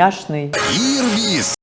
няшный. Ирбис!